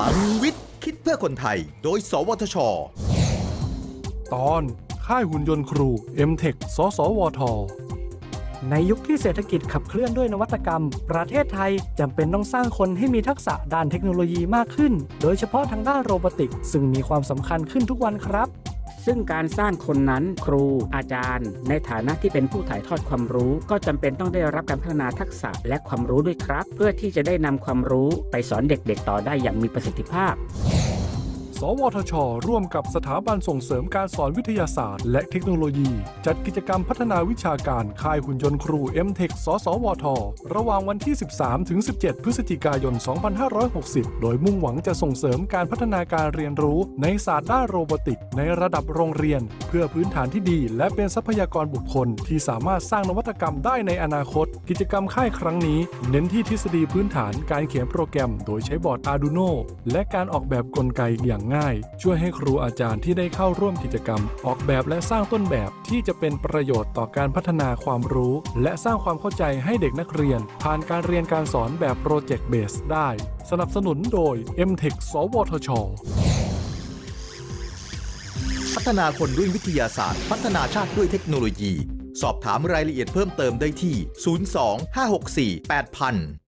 ลังวิทย์ คิดเพื่อคนไทย โดย สวทช ตอนค่ายหุ่นยนต์ครู m t e c h สสวท ในยุคที่เศรษฐกิจขับเคลื่อนด้วยนวัตกรรม ประเทศไทยจำเป็นต้องสร้างคนให้มีทักษะด้านเทคโนโลยีมากขึ้น โดยเฉพาะทางด้านโรบอติก ซึ่งมีความสำคัญขึ้นทุกวันครับ ซึ่งการสร้างคนนั้นครู อาจารย์ ในฐานะที่เป็นผู้ถ่ายทอดความรู้ ก็จำเป็นต้องได้รับการพัฒนาทักษะและความรู้ด้วยครับ เพื่อที่จะได้นำความรู้ไปสอนเด็กๆ ต่อได้อย่างมีประสิทธิภาพ สวทช ร่วมกับสถาบันส่งเสริมการสอนวิทยาศาสตร์ และเทคโนโลยี จัดกิจกรรมพัฒนาวิชาการค่ายหุ่นยนต์ครู m t e c h สสวท ระหว่างวันที่ 13 ถึง 17 พฤศจิกายน 2560 โดยมุ่งหวังจะส่งเสริมการพัฒนาการเรียนรู้ในศาสตร์ด้านโรบอติก ในระดับโรงเรียน เพื่อพื้นฐานที่ดี และเป็นทรัพยากรบุคคล ที่สามารถสร้างนวัตกรรมได้ในอนาคต กิจกรรมค่ายครั้งนี้ เน้นที่ทฤษฎีพื้นฐานการเขียนโปรแกรม โดยใช้บอร์ด Arduino และการออกแบบกลไกอย่างง่าย ช่วยให้ครูอาจารย์ที่ได้เข้าร่วมกิจกรรม ออกแบบและสร้างต้นแบบที่จะเป็นประโยชน์ต่อการพัฒนาความรู้ และสร้างความเข้าใจให้เด็กนักเรียน ผ่านการเรียนการสอนแบบโปรเจกต์เบสได้ สนับสนุนโดย m t e c h สวทช พัฒนาคนด้วยวิทยาศาสตร์ พัฒนาชาติด้วยเทคโนโลยี สอบถามรายละเอียดเพิ่มเติมได้ที่ 02 564 8000